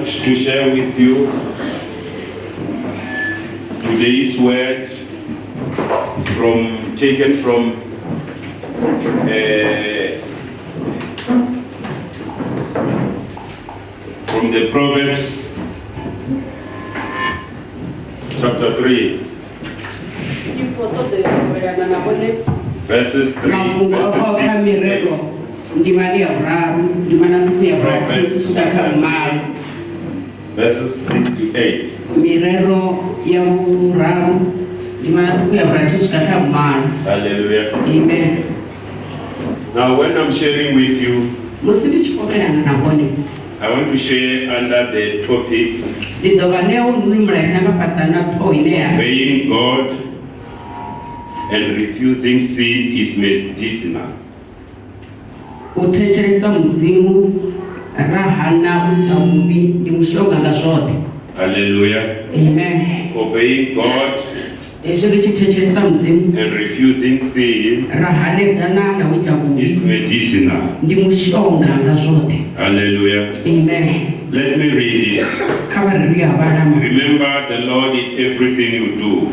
to share with you today's word from taken from uh, from the Proverbs chapter 3 verses 3 verses 6 kha to mirero 8. ndimani ya vhuraru ndimana ṱhukhu ya verses 6 to 8 mirero ya vhuraru ndimana ṱhukhu ya vhurathi swika hallelujah. Amen. Now when i'm sharing with you musi i want to share under the topic ndi ine ya obeying god and refusing sin is medicinal. U thetshelesa mudzimu ra hana u ita vhuvhi ndi mushonga hallelujah. Amen. Obeying god tshi thetshelesa mudzimu and refusing sin ra hanedzana na u ita is medicinal. Ndi mushonga nga hallelujah. Amen. Let me read it. Kha vha ri a vhalama remember the lord in everything you do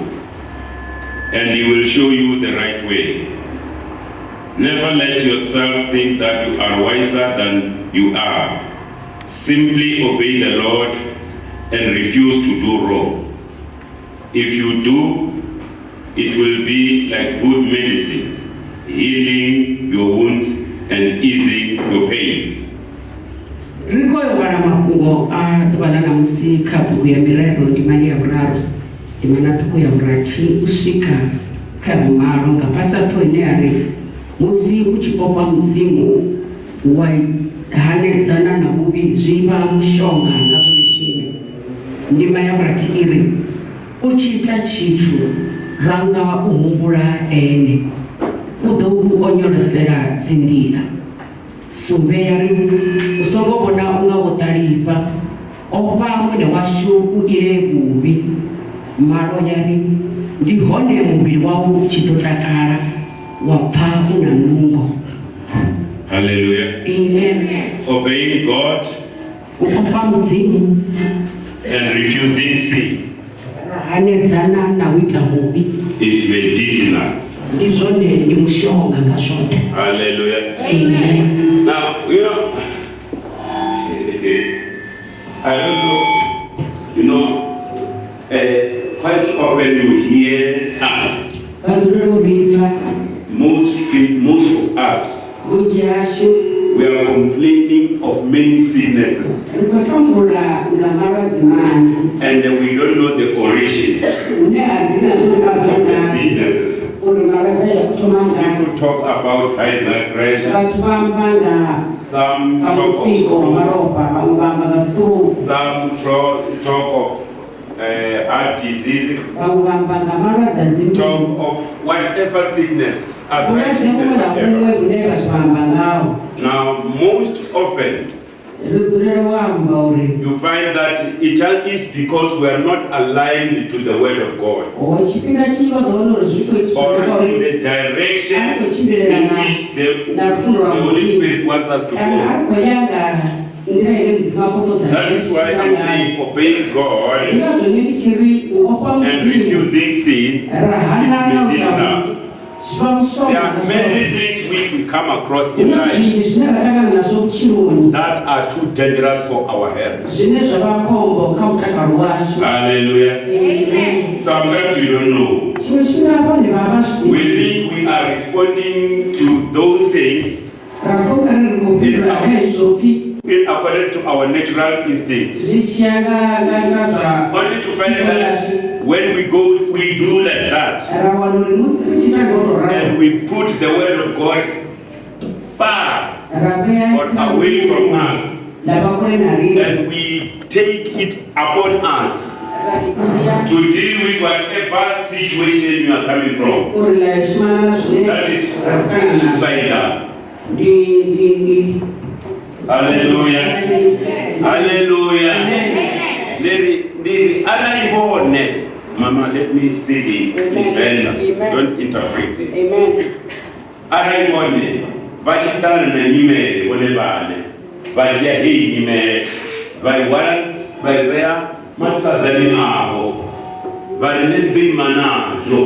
and he will show you the right way never let yourself think that you are wiser than you are. Simply obey the lord and refuse to do wrong. If you do it will be like good medicine healing your wounds and easing your pains. Ri khou vhala mafhungo a ḓuvha ḽa ṋamusi kha bugu ya mirero ndimani ya vhuraru ndimana ṱhukhu ya vhurathi u swika kha vhumalo nga musi u tshi popa mudzimu wa hanedzana na vhuvhi zwi vha mushonga nga zwone zwine ndima ya vhurathi i ri u tshi ita tshithu ranga u humbula ene. U ḓo u onyolosela dzi nḓila. Sumbe ya ri u songo vhona u nga wo ṱalifha o fha muṋe washu u ile vhuvhi malo ya ri ndi hone muvhili wau u tshi ḓo takala wa pfa u na nungo hallelujah. Amen. Obeying god u ofha mudzimu and refusing sin ra hanedzana na u ita vhuvhi is medicinal. ndi zwone ndi mushonga nga zwoṱhe Hallelujah. amen. Now, you know, I don't know, you know, uh, quite often you hear us, vadzulelo vhibva most, pe- most of us, vhunzhi hashu we are complaining of many sicknesses. Ri khou tambula nga malwadze manzhi and we don't know the origin. Hune a ḓina zwo ri of the vabvana sicknesses. uri malwadze ya kuthoma ngayo People talk about high blood pressure, vhathu vha amba nga. Some nga talk of mutsiko wa stroke, malofha vhaṅwe vha amba nga stroke. Some tro- talk of uh, heart diseases, vhaṅwe vha amba nga malwadze a dzingu talk of whatever sickness, vhulwadze arthritis vhuṅwe and na vhuṅwe whatever. vhune vhathu vha amba ngaho Now, most often ri dzulele u amba uri. you find that it is because we are not aligned to the Word of God. O tshifhinga tshinzhi vha ḓo wana uri zwi khou itiswa or nga to uri? the direction a khou tshimbilelana in which the, na lufundo the lwa Holy mudzimu Spirit wants us to kana go. That is why I'm saying obeying God and refusing sin is medicinal. There are many things which we come across in life that are too dangerous for our health. Hallelujah. Amen. Sometimes we don't know. We think we are responding to those things. Ra pfa u nga ri ri khou fhindula kha hezwo pfhi in accordance to our natural instinct. Only to find that when we go, we do like that. ra wana uri musi ri tshi ita ngo to ralo And we put the word of God far or away from us. nda vha kule na riṋe And we take it upon us ra i dzhia to deal with whatever situation you are coming from. uri la shumana na zwine That is ra ṱangana nazwo. suicidal. Alleluia. haleluya Neri, ndiri ndiri anayibone mama let me speak in venda don't interpret it anayibone vachitana na nyimele vone vane vadya hei nyimele vaiwala vaivea masadzani avo vari jo. nazvo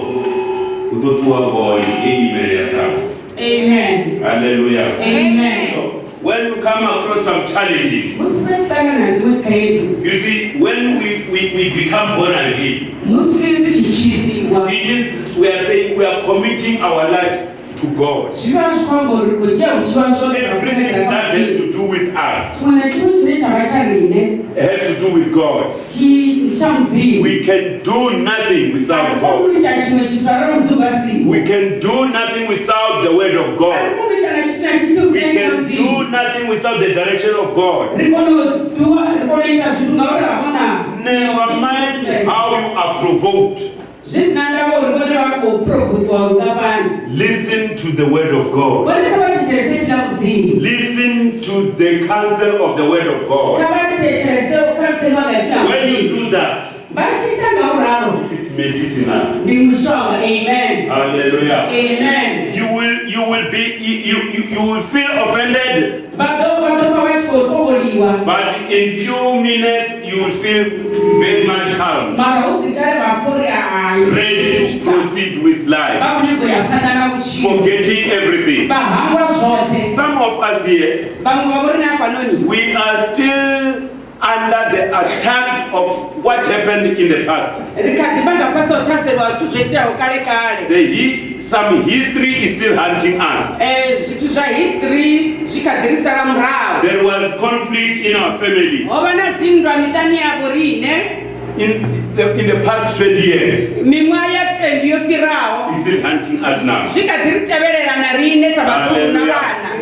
kutotuwa koi nime ya savo haleluya Amen. When you come across some challenges you see when we, we, we become born again it means we are saying we are committing our lives to god. Everything that has to do with us has to do with god. We can do nothing without god. we can do nothing without the word of god. We can do nothing without the direction of god. Never mind how you are provoked zvisina ndavo uri kone vakoprovhotwa ungapani listen to the word of god. Kone kavaticherese tichamudzivi listen to the counsel of the word of god. When you do that ngauraro it is medicinal. Amen. Hallelujah. Amen. You will you will be you, you, you will feel offended. But in few minutes you will feel very much calm. Mara usikare vapfuri ready to proceed with life. Vakunengo yapanana kuchiva forgetting everything. Some of us here vamwe vamurina panoni we are still under the attacks of what happened in the past. Rikati vanga pasotaserwa zvitu zvoitirawo kare kare the hi- some history is still hunting us. Eh, zvitu zvahistory zvikadhirisara muravo there was conflict in our family. Hova nadzimndwa mitani yavo riine in the, in the past 20 years. Mimwa ya20 yopirawo is still hunting us now. Zvikadhiritevererana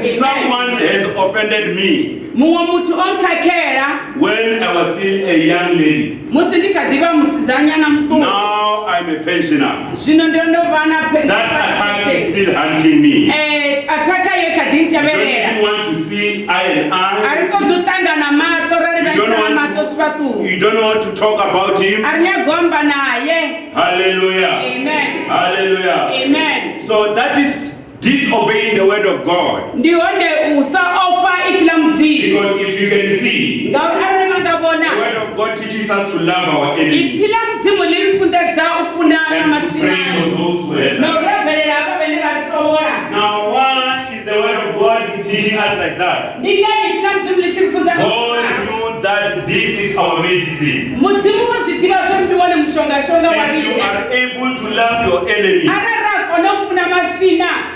riine sabakuru na vana Hallelujah. someone has offended me mutu onkakera when i was still a young lady musi ndikadhiva musizanyana mutungu now i'm a pensioner. Zvino ndondovana that attack is still hunting me. Eh, Ataka I don't even want to see eye and eye arikodhutangana mato You don't rarivaisana want mato to- sivatu you don't want to talk about him. Arinyagomba naye hallelujah. Amen. Hallelujah. Amen. So that is disobeying the word of god. Ndihonde usaopa itila mudzivi because if you can see the word of god teaches us to love our enemies. Itila mudzimu lirifundedza ufunana and to pray for those who hate us. nourabherera ava vene varitovora now why is the word of god teaching us like that? Ndingani itila mudzimu lichirifundza god knew that this is our medicine. Mudzimu vozvidiva zvondiwone mushongashonga if you are able to love your enemies ararako nofuna masvina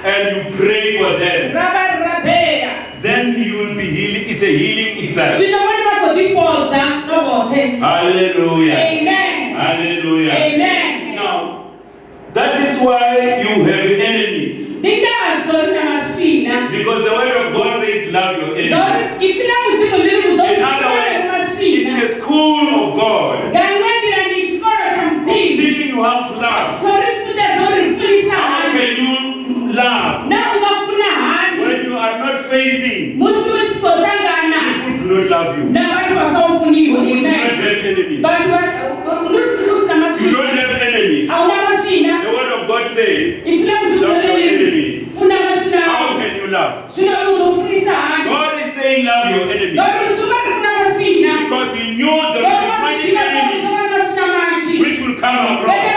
and you pray for them then you will be healing. It's a healing itself. zvino vone vagodipodza Hallelujah. amen Hallelujah. amen Now, that is why you have enemies. ndingazvo rina masvina Because the word of God says, love your enemies. Ngauri itila mudzimu liri In other words, it's a school of God ngamwendira ndi chikoro cha mudzimu teaching you how to love. Hani can you love na ungafuna hani when you are not facing musi usipotangana people do not love you? You do not have enemies. usina You don't have enemies. hauna masvina The word of God says, itila love your mudzimu enemies. funa masvina How can you love? zvino uzofundisa hani God is saying, love your enemies. ngauri mudzimu varifuna masvina Because he knew the many enemies which will come across.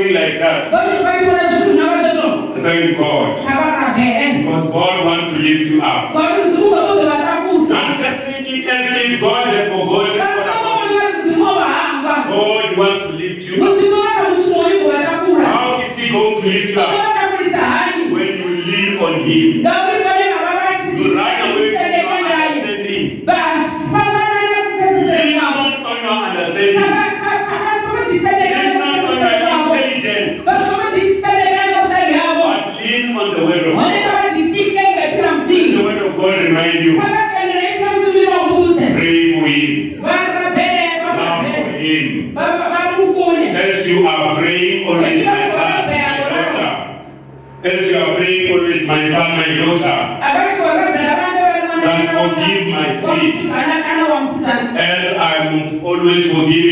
Something like that, vachiona zvinhu zvinova zvezvo thank God. Because God wants to lift you up. ngauri mudzimu vaoge vatakusa I'm just thinking as if God has forgotten all about you. vasaoona mudzimu wavahangwa God wants to lift you up. mudzimu vakamushinoigo vatakura How is he going to lift you up? When you lean on him. ngauri vane hava You run And I'm always forgiving.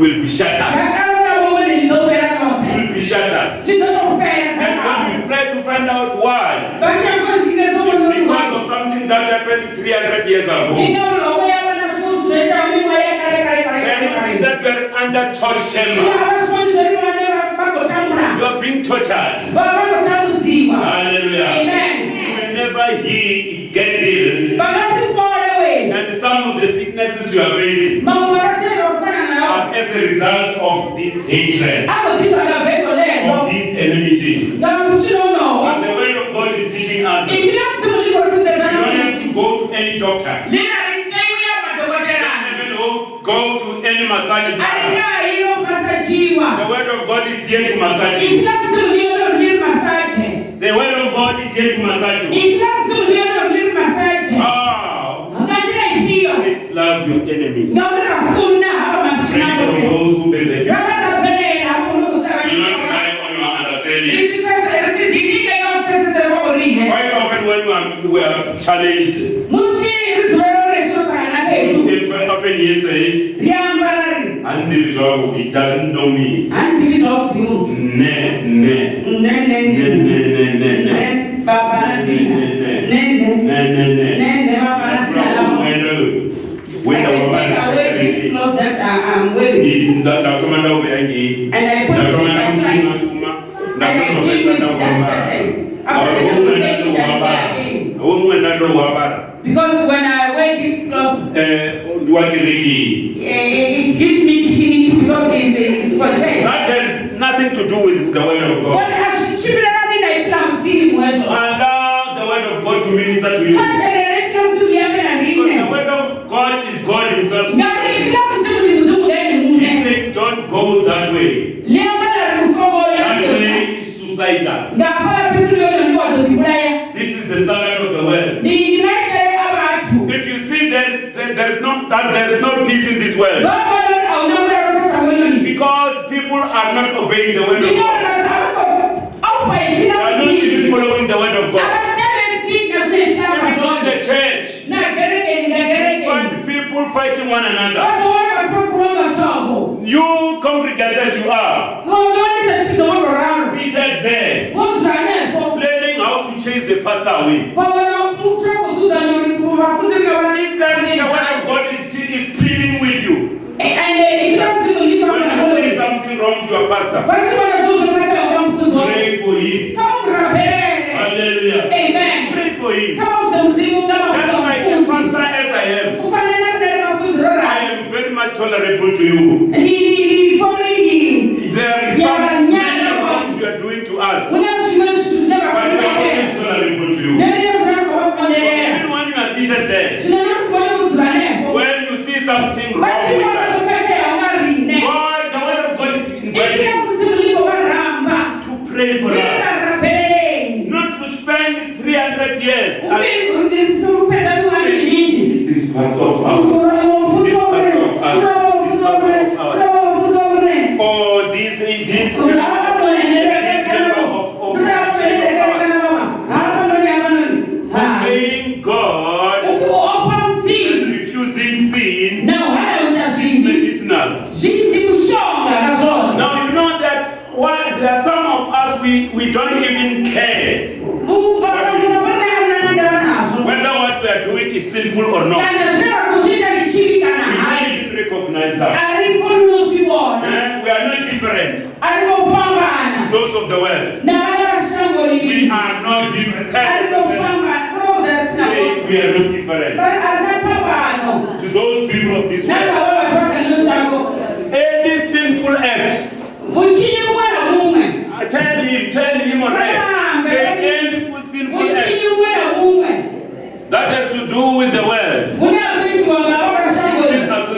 Will be shattered. zvakaona vomwe ndizopera nope Will be shattered. And when we try to find out why, it's because of something that happened 300 years ago. See that we are under torch chamber. You are being tortured. Hallelujah. You will never heal, get healed. And some of the sicknesses you are facing as a result of this hatred, of this enmity. And the word of God is teaching us you don't have to go to any doctor. You don't even go- go to any massage bar. The word of God is here to massage you. The word of God is here to massage you. Ah, says love your enemies. quite often when we are, we are challenged? If often he says handiri zvavo it doesn't know me. Ne ne. Nenenenenene wenda wavandakamanda uve yangi ndakamanda kushuma ndakamanda kuvetanda ukambara Because when I wear this cloth, Eh, eh, it gives me dignity because it's, it's for church. That has nothing to do with the word of God. But ashibirana ninaitira mtini mwezo. Allow the word of God to minister to you. Kandereretira mtini yame na Because the word of God is God Himself. Ngari itira mtini ni mtumu gani He said, Don't go that way. That way is suicidal. in this world. Because people are not obeying the word of God. They are not even following the word of God. Even in the church, you find people fighting one another. You congregate as you are, seated there, learning how to chase the pastor away. pastor. Pray for him. Come, praise. Alleluia. Amen. Pray for him. Just like a pastor as I am. I am very much tolerable to you. He he following him. There is something things you are doing to us. But we are always tolerable to you. So even when you are seated there, when you see something wrong inviting to pray for us. Not to spend 300 years. This pastor of us. This of us. Sinful or not. We recognize that. Eh, We are not different to those of the world. We are not different. Say we are not different to those people of this world. Any sinful act, Muchinyi mwana mumwe uh, tell him, tell him already. Say any full sinful act muchinyi mwana mumwe that has to do with the world mune akuitiwa ngavo vashango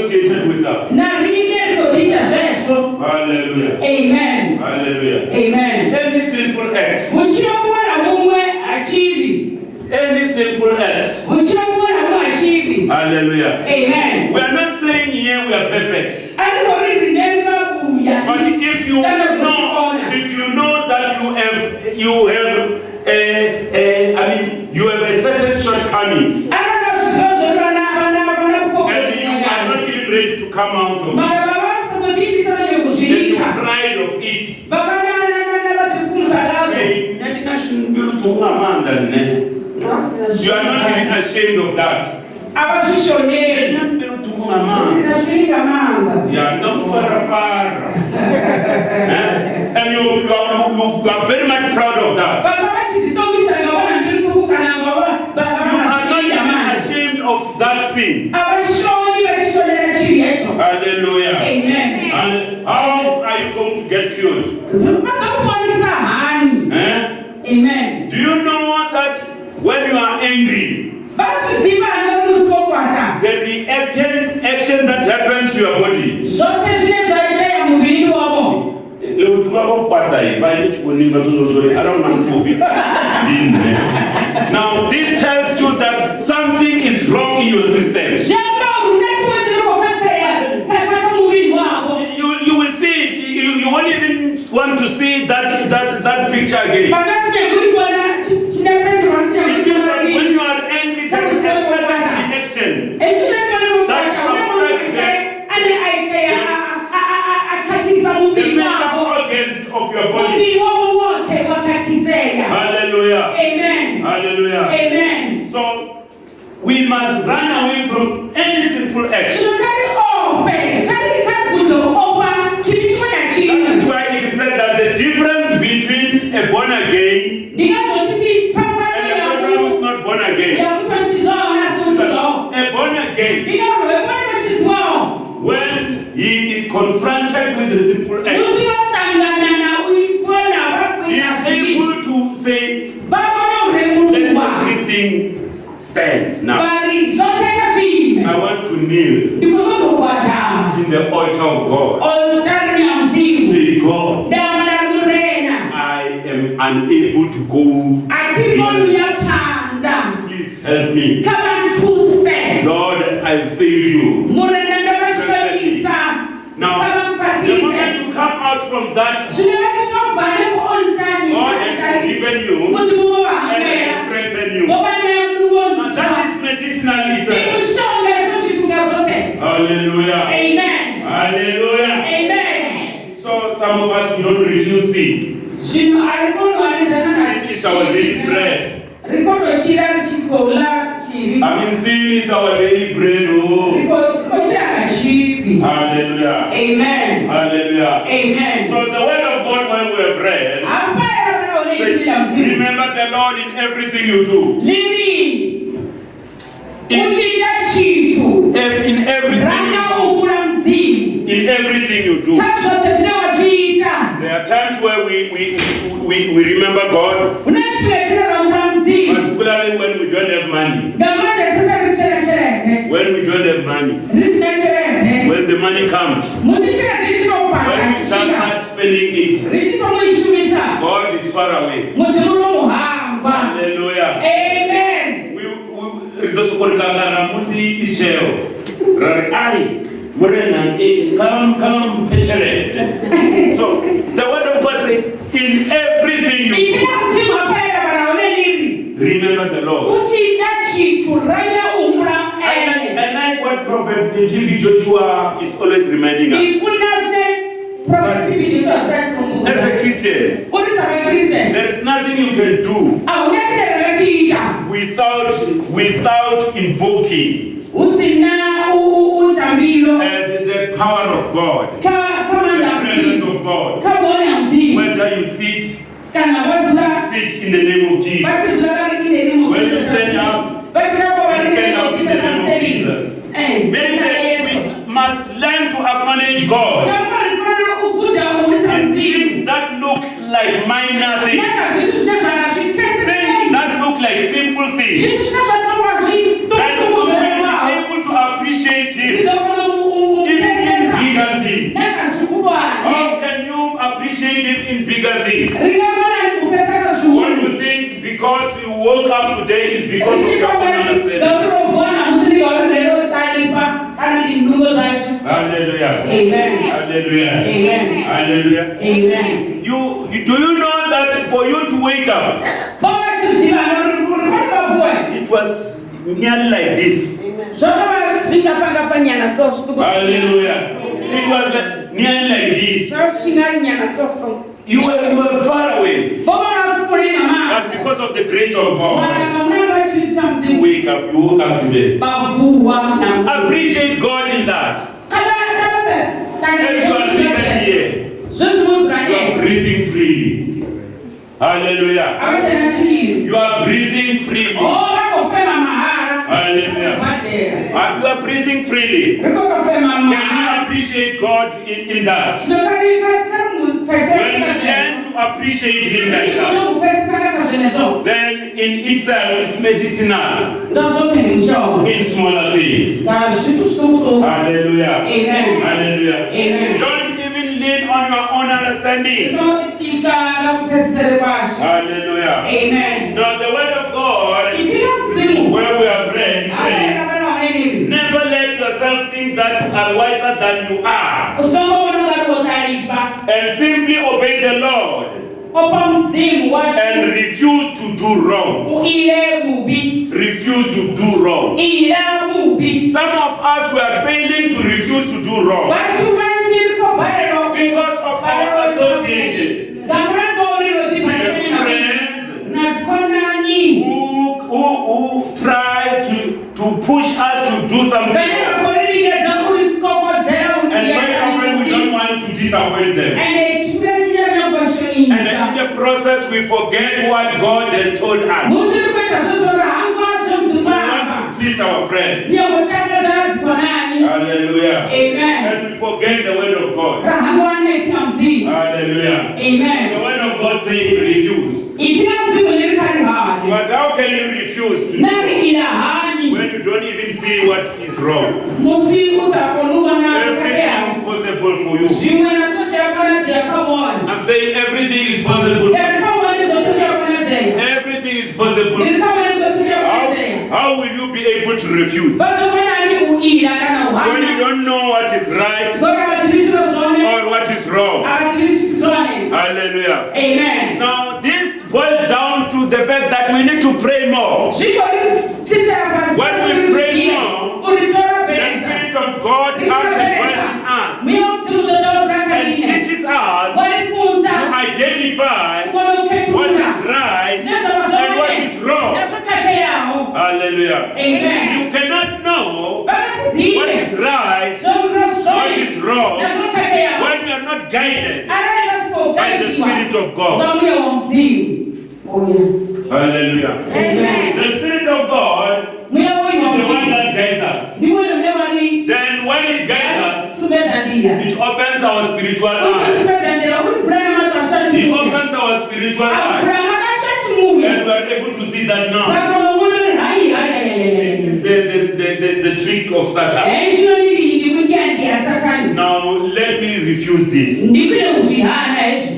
still associated with us. na rine rinoita zvesvo Hallelujah. amen Hallelujah. amen Any sinful act, muchiva mumwe namumwe achivi any sinful act. muchiva mumwe namumwe achivi Hallelujah. amen We are not saying here we are perfect. andori rine rivakuya But if you know, if you know that you have, you have, a, a, I mean, you have a certain shortcomings, anona zvizvo zvevana vana vana and you are kufoka not even ready to come out of it, mara vavasakudinisa vanye you pride of it, you are not even ashamed of that. ndasvinga Yeah, no far, far. Eh? And you, you, are, you, you are very much proud of that. vasa vachidzitongisa ngavona mbiri tuku kana ngava You are not even ashamed of that sin. avashoni vachishonera chivi yacho Hallelujah. amen And how are you going to get killed? Eh? amen Do you know that when you are angry, vasvidiva anomusokwata the reaction action that happens to your body? zvote zvine zvaiteya muviri wavo Now, this tells you that something is wrong in your system. Won't even want to see that, that, that picture again. vakasinyakuribona It means that when you are angry, there is a certain reaction. ane aiteya akakisa The major organs of your body. muviri wavo wote wakakiseya Hallelujah. amen Hallelujah. amen So we must run away from any sinful action. Again ndingazotiti and unable to go. Please help me. Lord, I failed you. murena ndavashonisa Now, the moment kavamukwatise you come out from that, zvino vachinobva nemuolutari God has forgiven you kuti and muvohambera has strengthened you. vova Now, nemuonza that is medicinalism. imushonga izvo zvitunga zvote Hallelujah. amen Hallelujah. amen So, some of us, we don't refuse sin. zvinhu ari kunhuanidzana Sin is our daily bread. rikotochira richikola chivi I mean, sin is our daily bread. Oh. rikochiranga chivi Hallelujah. amen Hallelujah. amen So, the word of God, when we have read, say, remember the Lord in everything you do. lini In, chitu in everything you rangaumbura do. In everything you do. kazvote zvine wachiita There are times where we, we, we, we remember God, una chipira chinoraumura particularly when we don't have money. ngamande risisari chene chereke When we don't have money. Is far away. Hallelujah. amen We, we, rizosokorikakara musi ichero. Rari, ai, murena, eh, kama kama. So, the word of God says, in everything you do, remember the Lord. I like, I what Prophet Joshua is always reminding us. Ndifunda zvine profetivijisoa As a Christian, there is nothing you can do hauna chirero rachiita without without invoking. Uh, the, the power of God, the presence of God. Whether you sit, sit in the name of Jesus. vachizula vari ine When you stand up, vachirapa vari you stand up in the name of Jesus. That we must learn to acknowledge God Things that look like minor things. Things that look like simple things. That will be able to appreciate Him. Even in bigger things. How can you appreciate Him in bigger things? What you think because you woke up today is because of your own understanding ndaurovona musiri lero talipa kana ndinhungo zacho Hallelujah. amen Hallelujah. amen Hallelujah. amen You, you do you know that for you to wake up, it was nearly like this. zvakava zvinga panga panyana so Hallelujah. It was like, nearly like this. zvachingari nyana soso You were, you were far away. vova kurenga ma But because of the grace of God, chamudzimu wake up, you woke up today. Appreciate God in that. As you are seated here, you are breathing freely. Hallelujah. You are breathing freely. Hallelujah. Uh, You are breathing freely. Can you appreciate God in, in that? When you learn to appreciate Him like that, then in itself it's medicinal in smaller things. kana zvitu zvitomuto Hallelujah. Amen. Hallelujah. Amen. Don't even lean on your own understanding. zvoitika nakupesesere kwazvo Hallelujah. amen Now the word of God, where we have read, is aaaanenini never let yourself think that you are wiser than you are. usongoona ungari wotaripa And simply obey the Lord and refuse to do wrong. Refuse to do wrong. Some of us were failing to refuse to do wrong. Vantu vanjiri kobharerwa because of our association. Who, who, who tries to, to push us to do something wrong. And very often we don't want to disappoint them. Ende chikuda chinyanya And in the process we forget what God has told us. We musiri kuita zvozvo rahangwa want to please our friends. Hallelujah. amen And we forget the word of God. rahangwa neita mudzimu Hallelujah. The word of God says refuse. itina mudzimu ndirikari hani But how can you refuse to do nari ina hani when you don't even see what is wrong? Everything is possible for you. Saying everything is possible. ndirikamona zvokuti zvakona zeya Everything is possible. ndirikamona zvokuti zvakona How, how will you be able to refuse vazokonani kuira kana when you don't know what is right ngoka vatirisiro zvone or what is wrong? Hallelujah. amen Now, this boils down to the fact that we need to pray more. Hallelujah. amen. You cannot know what is right, what is wrong, when you are not guided by the Spirit of God. Hallelujah. amen. The Spirit of God is the one that guides us. ndiwona mune vari Then when it guides us, it opens our spiritual eyes. usumedza ndira kuti mvura It opens our spiritual eyes. And we are able to see that now. The, the, the, the, trick of Satan. Now, let me refuse this.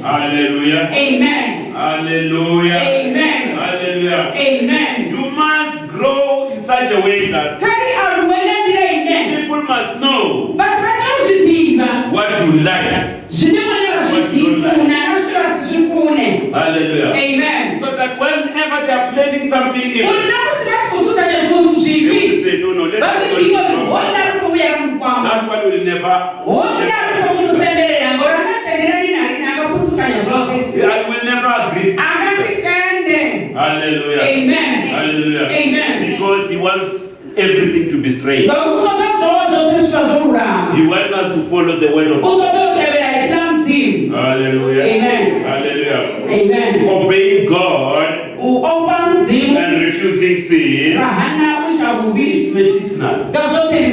Hallelujah. amen Hallelujah. amen Hallelujah. amen You must grow in such a way that whenever they are planning something evil, kuti nakusi vachikudzuzanya zvinhu they will say, no, no, let us vazvidiwa go. That one will never. hondarisounosenderera ngori akatenderani narini akakusukanya zvose I will never agree. Hallelujah. amen Hallelujah. Amen. Because he wants everything to be straight. ngokutoda zvova zvose zviva zvorurama He wants us to follow the word of God. utoda kutevera isina mudzimu Hallelujah. Amen. Hallelujah. amen Obeying God opa mudzimu and refusing sin vahana kuita bubi is medicinal.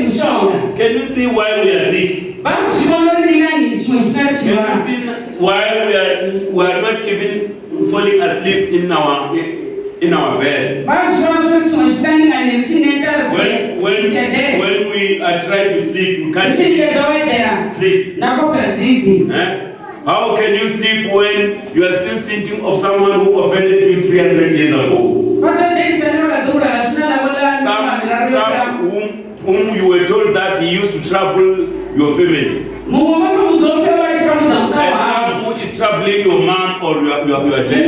mushonga Can you see why we are sick? vanozvivanorinani chimwe chimwe Can chiva you see why we are we are not even falling asleep in our in our beds? vanozviva zvo chimwe chidaningani chineta When when when we are trying to sleep, we can't sleep. Eh? How can you sleep when you are still thinking of someone who offended you 300 years ago? Some, some whom, whom you were told that he used to trouble your family. And some who is troubling your mom or your, your, your dad.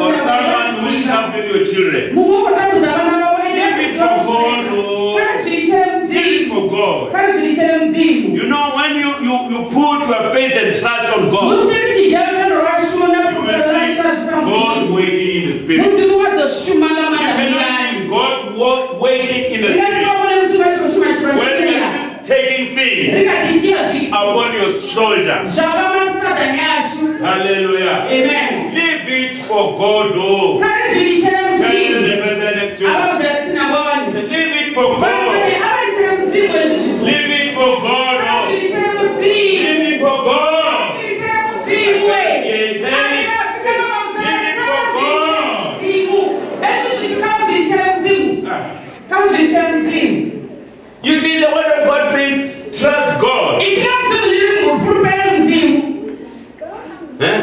Or someone who is troubling your children. Leave it for God. Oh. Leave it for God. You know, when you, you, you put your faith and trust on God, you will see God the spirit. You God working in the spirit when He is taking things upon your shoulders. Hallelujah. Amen. Leave it for God. Oh. Tell the person next to you. Leave it for God. Leave it for God. Oh. zvichera mudzimu Leave it for God. zvichera mudzimu Yeah, tell it. mudzimu ezvi zviri kamuzvichera mudzimu Ah. kamuzvichera mudzimu You see, the word of God says, trust God. ichira mudzimu zviri mupurupera mudzimu Eh?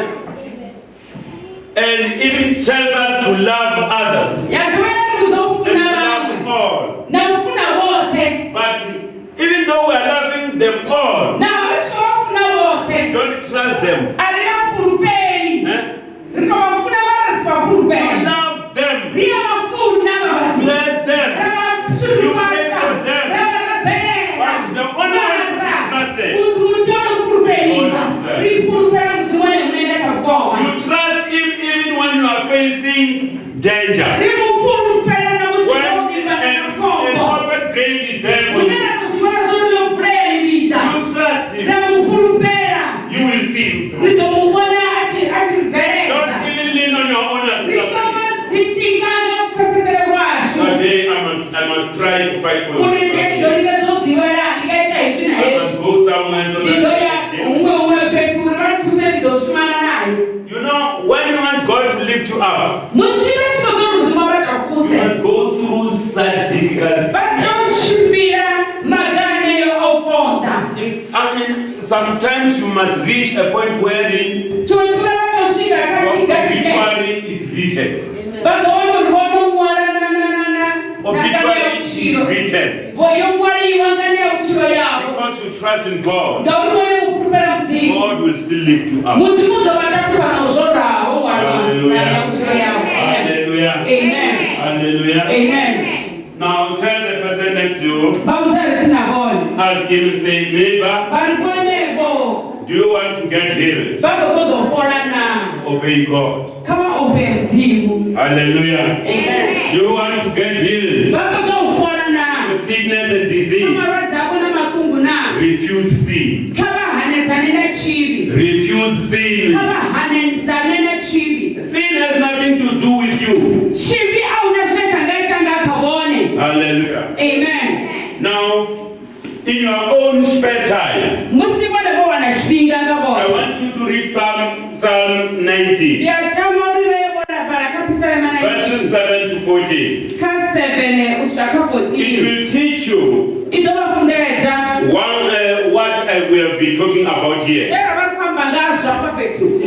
And even tells us to love others yakuvaira and to kuzofuna love vamwe all. nakufuna vose But even though we are loving them all, navachitovafuna vose don't trust them. harina purupei Eh? rikavafuna varasi You papurupei love them. riya mafuna vati Bless them. You pray for them. But the only one to be trusted. You trust him even when you are facing danger. When an open grave is there for sometimes you must reach a point wherein chondiva vatosvika your kachigachika obituary is written. Obituary is written. voyongwariwa nganeuchiro yavo Because you trust in God, ngauri vone kupupera mudzimu God will still lift you up. mudzimu udovatakusana uzvoravo Hallelujah. Hallelujah. amen Hallelujah. amen Now tell the person next to you, ask him and say, neighbor, do you want to get healed? Obey God. kama ope mudzimu Hallelujah. amen Do you want to get healed? With sickness and disease. kamarwadzi ako namakungu na Refuse sin. Refuse sin. Sin has nothing to do with you. chivi auna zvine changaita ngakavone Hallelujah. amen Now, in your own spare time, 19. Verses 7 to 14. It will teach you one, uh, what I will be talking about here.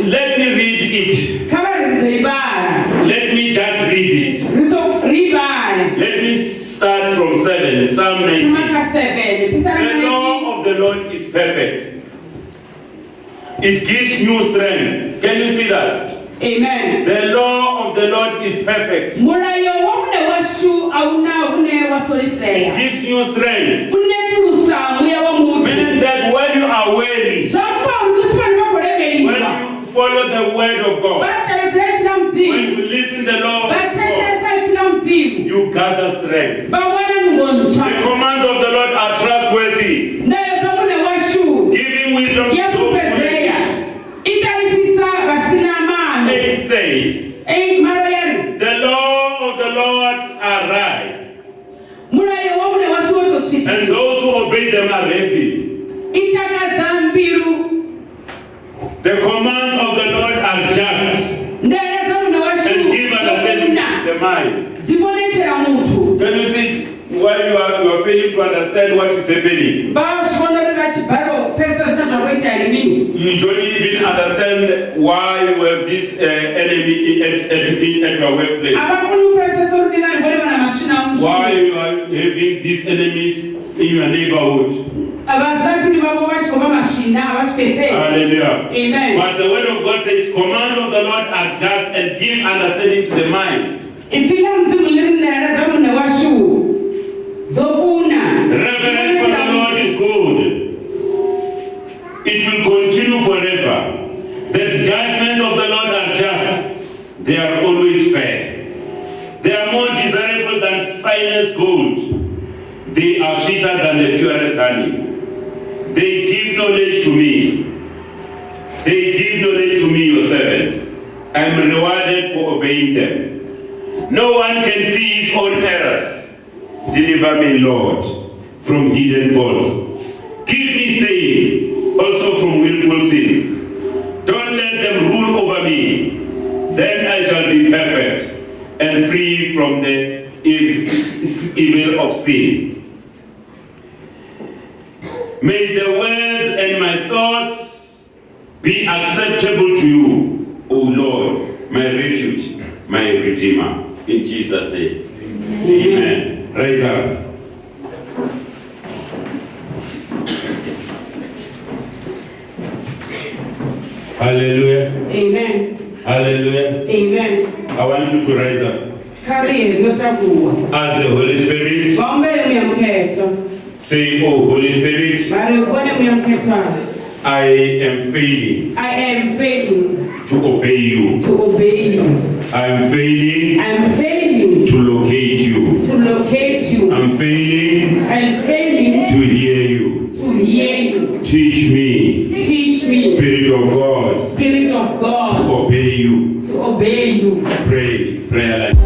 Let me read it. Let me just read it. Let me start from 7, Psalm 19. The law of the Lord is perfect. It gives you strength. Can you see that? amen The law of the Lord is perfect. murayo womune washu auna une wasoriseya Gives you strength. uneturusa mweya womutu Meaning that when you are weary, when you follow the word of God, when you listen the law of God, you gather strength. The commands of the Lord are trustworthy, washu giving wisdom The law of the Lord are right, murayo womune washu and those who obey them are happy. The command of the Lord are just. Ndaya dzamune washu. And give understanding the mind. Dzimonechera mutu Can you see why you are, you are failing to understand what is happening? vazvionore vachibharo pfesesa zvina zvakaita here You don't even understand why you have this uh, enemy at, at, at your workplace. havakoni kupfesesa rudingani rwone vana masvina Why you are having these enemies in your neighborhood. vazvatini vavo vachikova masvina havazvipfesesi Hallelujah. amen But the word of God says, command of the Lord are just and give understanding to the mind. Reverence for the Lord is good. It will continue forever. The judgments of the Lord are just. They are always fair. They are more desirable than finest gold. They are sweeter than the purest honey. They give knowledge to me. They give knowledge to me, your servant. I am rewarded for obeying them. No one can see his own errors. Deliver me, Lord, from hidden faults. Keep me safe also from willful sins. Don't let them rule over me. Then I shall be perfect and free from the evil of sin. May the words and my thoughts be acceptable to you, O Lord, my refuge, my redeemer. In Jesus' name. Amen. Rise up. Hallelujah. amen Hallelujah. amen I want you to rise up. As the Holy Spirit, say, Oh, Holy Spirit, I am failing i am failing to obey you. to obey you I am failing i am failing to locate you. to locate you I'm failing i am failing to hear you. to hear you Teach me, teach me Spirit of God, spirit of to god obey you. to obey you Pray, prayer like.